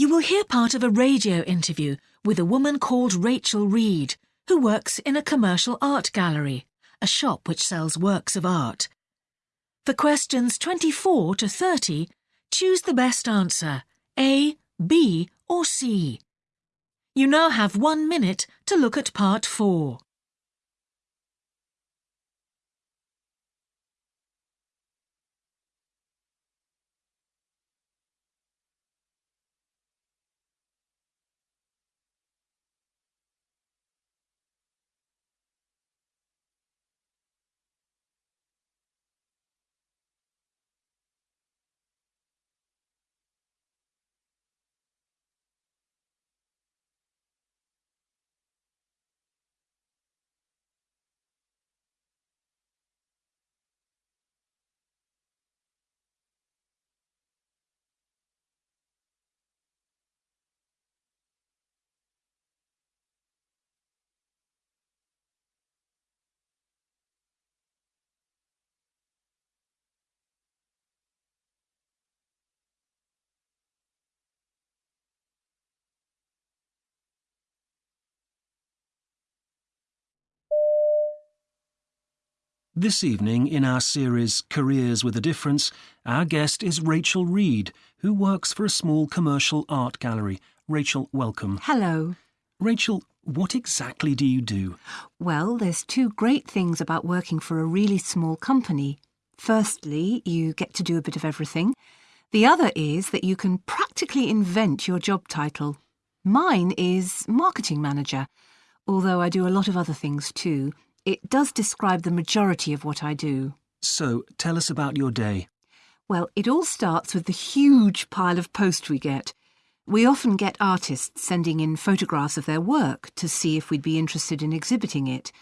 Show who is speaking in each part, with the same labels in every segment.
Speaker 1: You will hear part of a radio interview with a woman called Rachel Reed, who works in a commercial art gallery, a shop which sells works of art. For questions 24 to 30, choose the best answer, A, B or C. You now have one minute to look at part 4.
Speaker 2: This evening, in our series Careers with a Difference, our guest is Rachel Reed, who works for a small commercial art gallery. Rachel, welcome.
Speaker 3: Hello.
Speaker 2: Rachel, what exactly do you do?
Speaker 3: Well, there's two great things about working for a really small company. Firstly, you get to do a bit of everything. The other is that you can practically invent your job title. Mine is marketing manager, although I do a lot of other things too. It does describe the majority of what I do.
Speaker 2: So, tell us about your day.
Speaker 3: Well, it all starts with the huge pile of post we get. We often get artists sending in photographs of their work to see if we'd be interested in exhibiting it.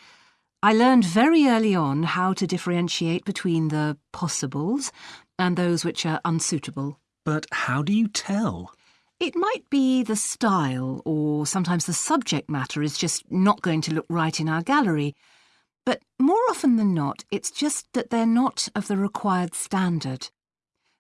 Speaker 3: I learned very early on how to differentiate between the possibles and those which are unsuitable.
Speaker 2: But how do you tell?
Speaker 3: It might be the style, or sometimes the subject matter is just not going to look right in our gallery. But more often than not, it's just that they're not of the required standard.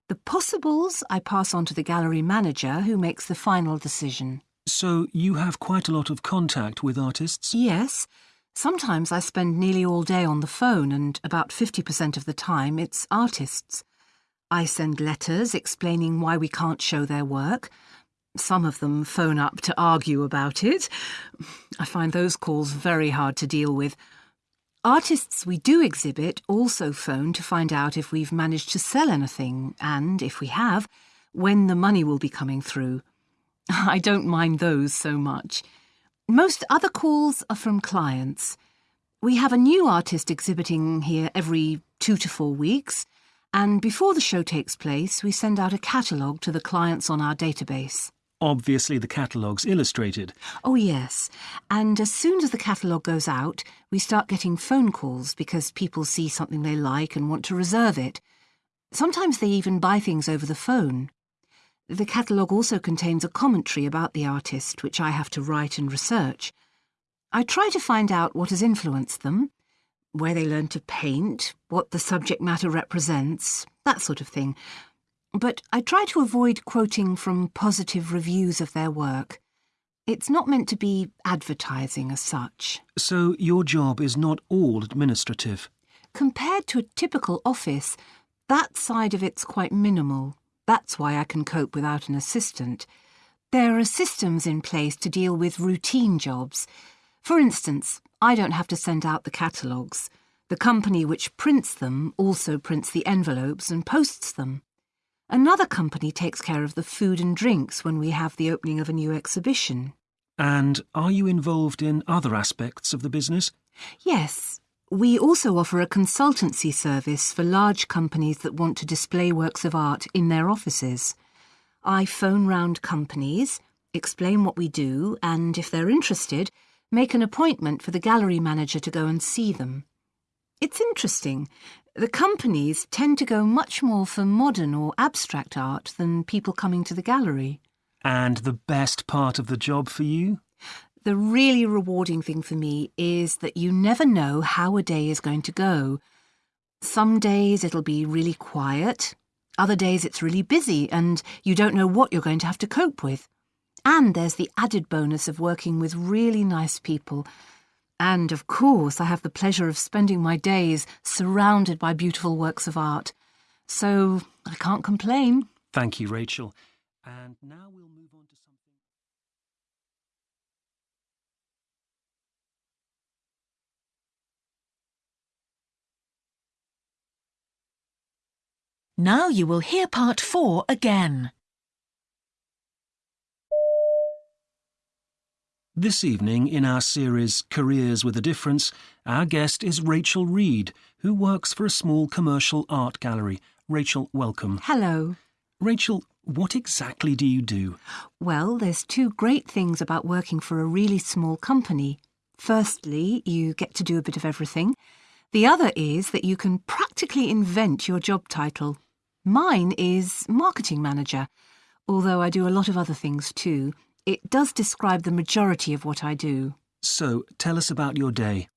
Speaker 3: The possibles I pass on to the gallery manager who makes the final decision.
Speaker 2: So, you have quite a lot of contact with artists?
Speaker 3: Yes. Sometimes I spend nearly all day on the phone, and about 50% of the time it's artists. I send letters explaining why we can't show their work. Some of them phone up to argue about it. I find those calls very hard to deal with. Artists we do exhibit also phone to find out if we've managed to sell anything, and, if we have, when the money will be coming through. I don't mind those so much. Most other calls are from clients. We have a new artist exhibiting here every two to four weeks, and before the show takes place, we send out a catalogue to the clients on our database.
Speaker 2: Obviously, the catalogue's illustrated.
Speaker 3: Oh, yes. And as soon as the catalogue goes out, we start getting phone calls because people see something they like and want to reserve it. Sometimes they even buy things over the phone. The catalogue also contains a commentary about the artist, which I have to write and research. I try to find out what has influenced them, where they learned to paint, what the subject matter represents, that sort of thing. But I try to avoid quoting from positive reviews of their work. It's not meant to be advertising as such.
Speaker 2: So, your job is not all administrative?
Speaker 3: Compared to a typical office, that side of it's quite minimal. That's why I can cope without an assistant. There are systems in place to deal with routine jobs. For instance, I don't have to send out the catalogues. The company which prints them also prints the envelopes and posts them. Another company takes care of the food and drinks when we have the opening of a new exhibition.
Speaker 2: And are you involved in other aspects of the business?
Speaker 3: Yes. We also offer a consultancy service for large companies that want to display works of art in their offices. I phone round companies, explain what we do, and if they're interested, make an appointment for the gallery manager to go and see them. It's interesting. The companies tend to go much more for modern or abstract art than people coming to the gallery.
Speaker 2: And the best part of the job for you?
Speaker 3: The really rewarding thing for me is that you never know how a day is going to go. Some days it'll be really quiet, other days it's really busy and you don't know what you're going to have to cope with. And there's the added bonus of working with really nice people. And of course, I have the pleasure of spending my days surrounded by beautiful works of art. So I can't complain.
Speaker 2: Thank you, Rachel. And now we'll move on to something.
Speaker 1: Now you will hear part four again.
Speaker 2: This evening, in our series Careers with a Difference, our guest is Rachel Reed, who works for a small commercial art gallery. Rachel, welcome.
Speaker 3: Hello.
Speaker 2: Rachel, what exactly do you do?
Speaker 3: Well, there's two great things about working for a really small company. Firstly, you get to do a bit of everything. The other is that you can practically invent your job title. Mine is marketing manager, although I do a lot of other things too. It does describe the majority of what I do.
Speaker 2: So, tell us about your day.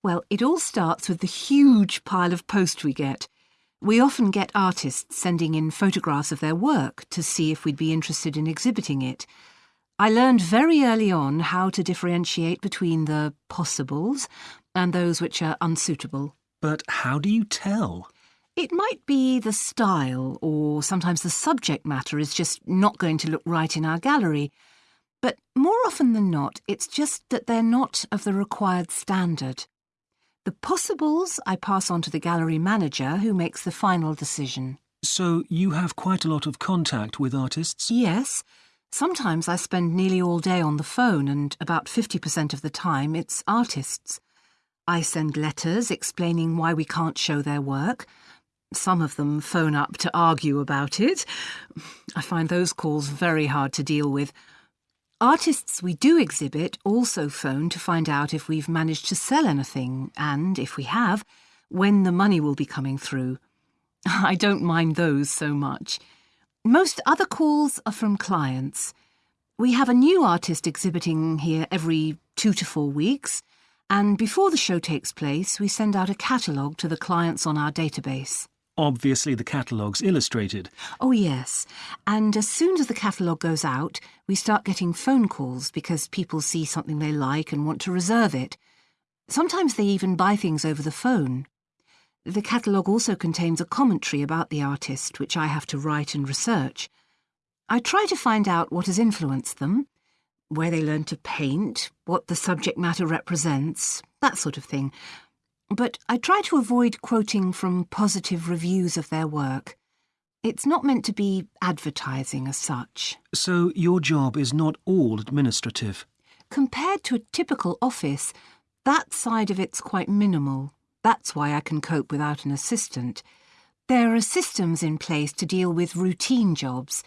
Speaker 3: Well, it all starts with the huge pile of post we get. We often get artists sending in photographs of their work to see if we'd be interested in exhibiting it. I learned very early on how to differentiate between the possibles and those which are unsuitable.
Speaker 2: But how do you tell?
Speaker 3: It might be the style, or sometimes the subject matter is just not going to look right in our gallery. But more often than not, it's just that they're not of the required standard. The possibles I pass on to the gallery manager who makes the final decision.
Speaker 2: So, you have quite a lot of contact with artists?
Speaker 3: Yes. Sometimes I spend nearly all day on the phone, and about 50% of the time it's artists. I send letters explaining why we can't show their work. Some of them phone up to argue about it. I find those calls very hard to deal with. Artists we do exhibit also phone to find out if we've managed to sell anything, and, if we have, when the money will be coming through. I don't mind those so much. Most other calls are from clients. We have a new artist exhibiting here every two to four weeks, and before the show takes place, we send out a catalogue to the clients on our database.
Speaker 2: Obviously, the catalogue's illustrated.
Speaker 3: Oh, yes. And as soon as the catalogue goes out, we start getting phone calls because people see something they like and want to reserve it. Sometimes they even buy things over the phone. The catalogue also contains a commentary about the artist, which I have to write and research. I try to find out what has influenced them, where they learned to paint, what the subject matter represents, that sort of thing but I try to avoid quoting from positive reviews of their work. It's not meant to be advertising as such.
Speaker 2: So your job is not all administrative?
Speaker 3: Compared to a typical office, that side of it's quite minimal. That's why I can cope without an assistant. There are systems in place to deal with routine jobs.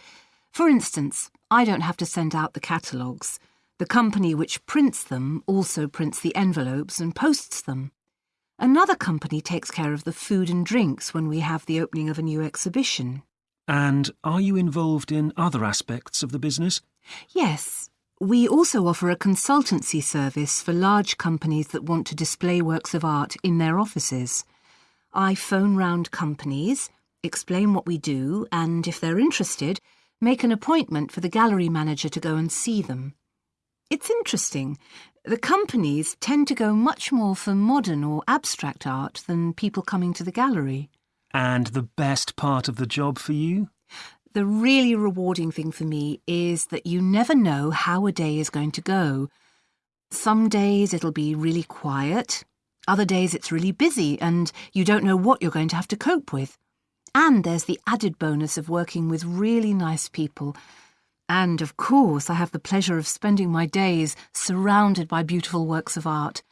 Speaker 3: For instance, I don't have to send out the catalogues. The company which prints them also prints the envelopes and posts them. Another company takes care of the food and drinks when we have the opening of a new exhibition.
Speaker 2: And are you involved in other aspects of the business?
Speaker 3: Yes. We also offer a consultancy service for large companies that want to display works of art in their offices. I phone round companies, explain what we do, and if they're interested, make an appointment for the gallery manager to go and see them. It's interesting. The companies tend to go much more for modern or abstract art than people coming to the gallery.
Speaker 2: And the best part of the job for you?
Speaker 3: The really rewarding thing for me is that you never know how a day is going to go. Some days it'll be really quiet, other days it's really busy and you don't know what you're going to have to cope with. And there's the added bonus of working with really nice people and, of course, I have the pleasure of spending my days surrounded by beautiful works of art.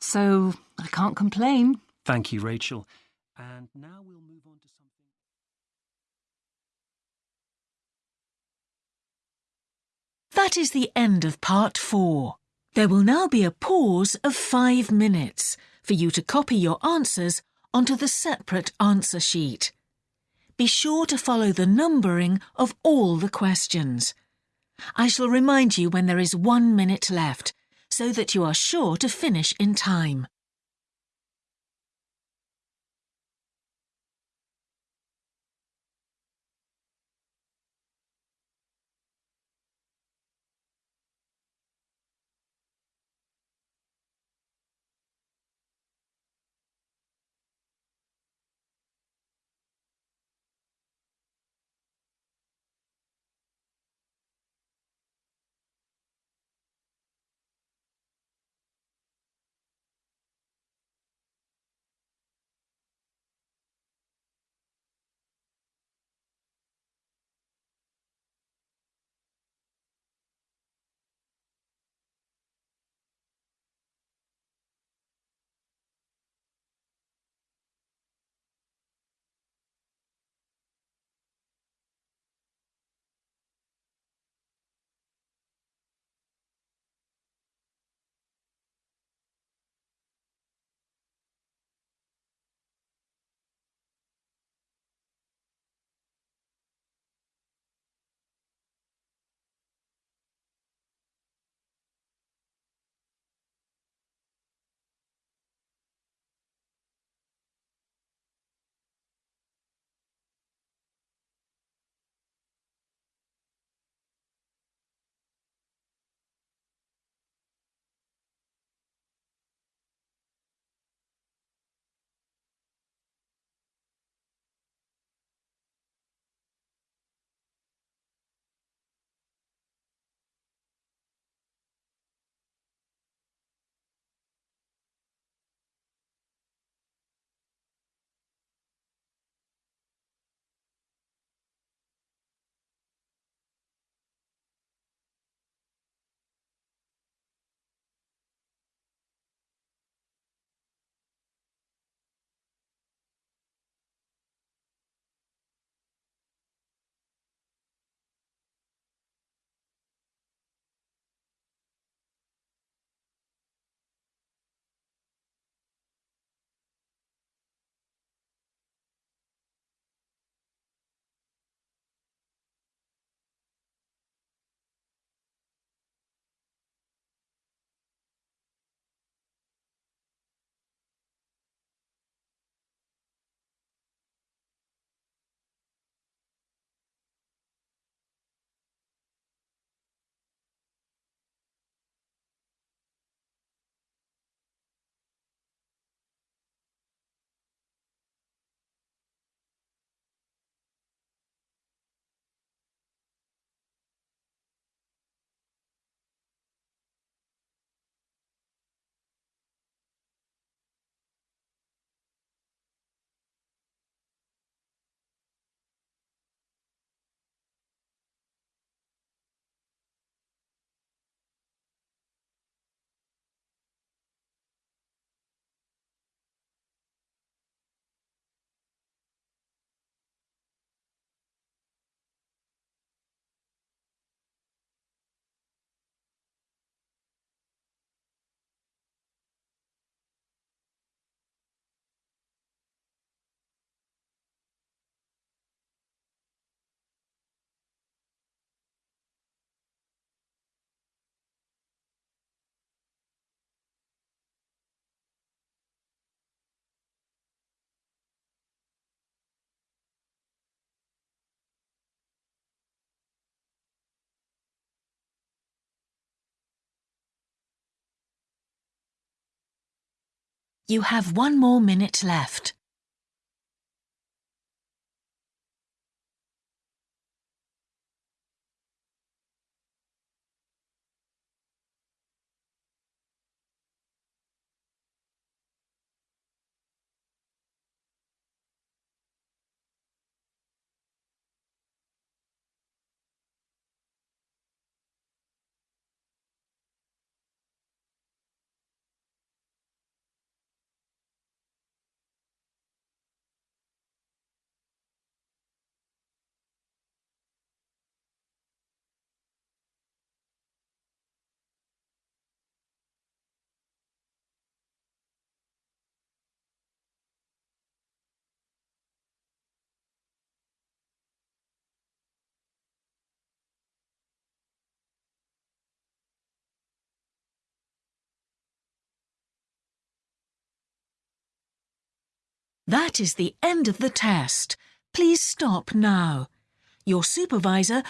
Speaker 3: So I can't complain.
Speaker 2: Thank you, Rachel. And now we'll move on to something.
Speaker 1: That is the end of part four. There will now be a pause of five minutes for you to copy your answers onto the separate answer sheet. Be sure to follow the numbering of all the questions. I shall remind you when there is one minute left, so that you are sure to finish in time. You have one more minute left. That is the end of the test. Please stop now. Your supervisor